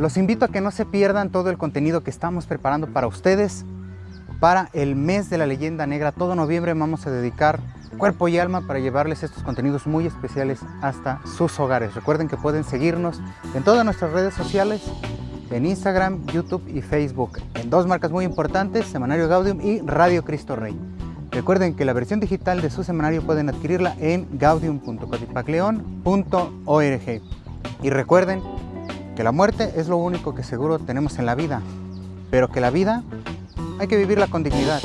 Los invito a que no se pierdan todo el contenido que estamos preparando para ustedes para el mes de la leyenda negra. Todo noviembre vamos a dedicar cuerpo y alma para llevarles estos contenidos muy especiales hasta sus hogares. Recuerden que pueden seguirnos en todas nuestras redes sociales, en Instagram, YouTube y Facebook, en dos marcas muy importantes, Semanario Gaudium y Radio Cristo Rey. Recuerden que la versión digital de su semanario pueden adquirirla en gaudium.cotipacleon.org. Y recuerden que la muerte es lo único que seguro tenemos en la vida, pero que la vida hay que vivirla con dignidad.